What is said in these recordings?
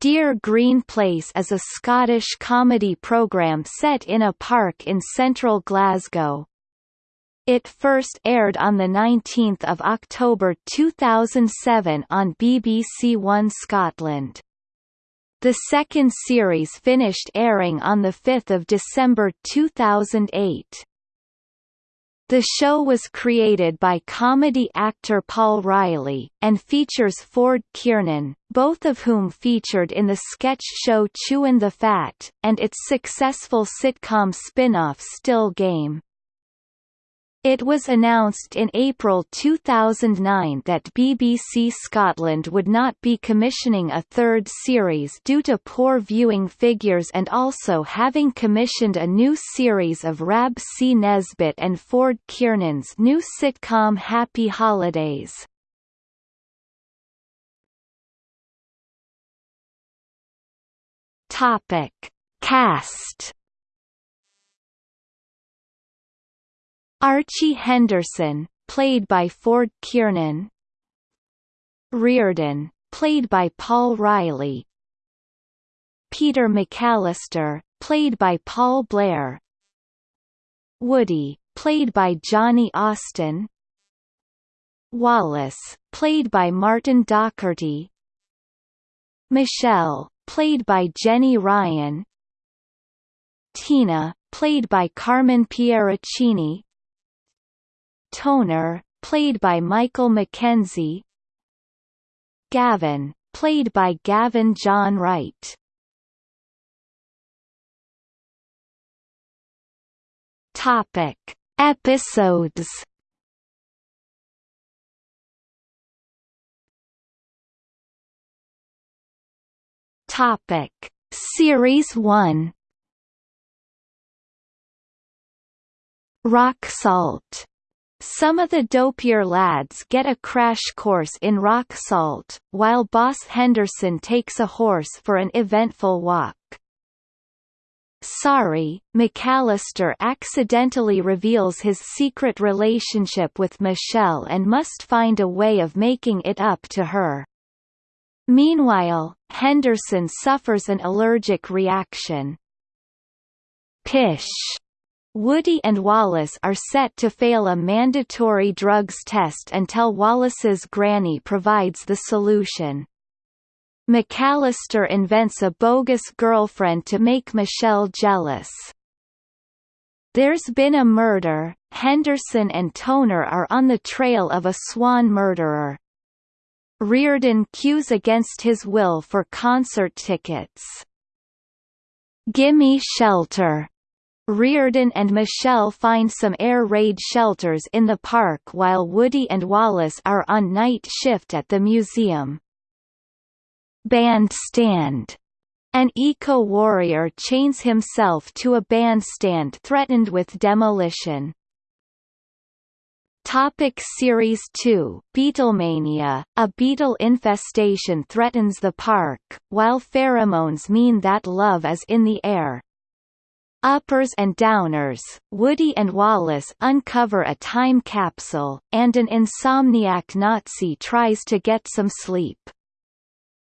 Dear Green Place is a Scottish comedy programme set in a park in central Glasgow. It first aired on 19 October 2007 on BBC One Scotland. The second series finished airing on 5 December 2008. The show was created by comedy actor Paul Riley, and features Ford Kiernan, both of whom featured in the sketch show Chewin' the Fat, and its successful sitcom spin-off Still Game. It was announced in April 2009 that BBC Scotland would not be commissioning a third series due to poor viewing figures and also having commissioned a new series of Rab C. Nesbitt and Ford Kiernan's new sitcom Happy Holidays. Cast Archie Henderson, played by Ford Kiernan. Reardon, played by Paul Riley. Peter McAllister, played by Paul Blair. Woody, played by Johnny Austin. Wallace, played by Martin Docherty. Michelle, played by Jenny Ryan. Tina, played by Carmen Pieraccini. Toner, played by Michael McKenzie Gavin, played by Gavin John Wright. Topic: Episodes. Topic: Series 1. Rock salt some of the dopier lads get a crash course in rock salt, while Boss Henderson takes a horse for an eventful walk. Sorry, McAllister accidentally reveals his secret relationship with Michelle and must find a way of making it up to her. Meanwhile, Henderson suffers an allergic reaction. Pish Woody and Wallace are set to fail a mandatory drugs test until Wallace's granny provides the solution. McAllister invents a bogus girlfriend to make Michelle jealous. There's been a murder, Henderson and Toner are on the trail of a swan murderer. Reardon queues against his will for concert tickets. Gimme shelter Reardon and Michelle find some air raid shelters in the park while Woody and Wallace are on night shift at the museum. Bandstand. An eco-warrior chains himself to a bandstand threatened with demolition. Topic Series 2 Beetlemania A beetle infestation threatens the park, while pheromones mean that love is in the air. Uppers and Downers, Woody and Wallace uncover a time capsule, and an insomniac Nazi tries to get some sleep.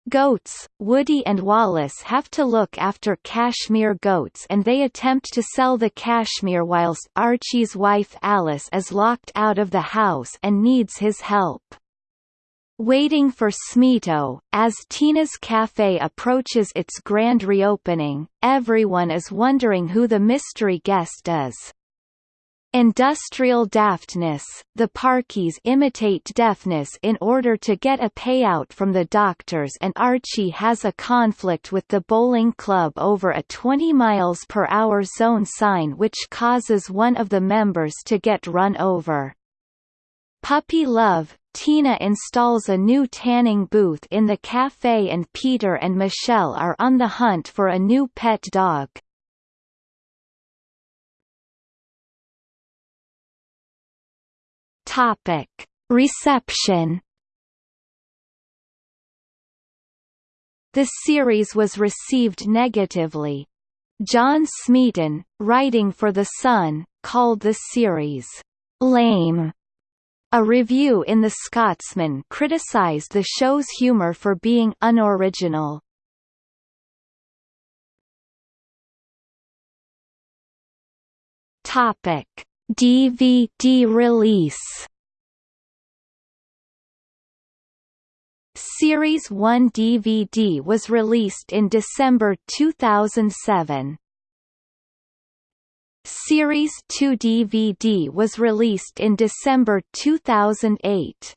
Goats, Woody and Wallace have to look after cashmere goats and they attempt to sell the cashmere whilst Archie's wife Alice is locked out of the house and needs his help. Waiting for Smito, as Tina's Cafe approaches its grand reopening, everyone is wondering who the mystery guest is. Industrial daftness, the Parkies imitate deafness in order to get a payout from the doctors and Archie has a conflict with the bowling club over a 20 miles per hour zone sign which causes one of the members to get run over. Puppy Love, Tina installs a new tanning booth in the cafe and Peter and Michelle are on the hunt for a new pet dog. Topic. Reception The series was received negatively. John Smeaton, writing for The Sun, called the series, "...lame", a review in The Scotsman criticised the show's humour for being unoriginal. Topic: DVD release. Series 1 DVD was released in December 2007. Series 2 DVD was released in December 2008.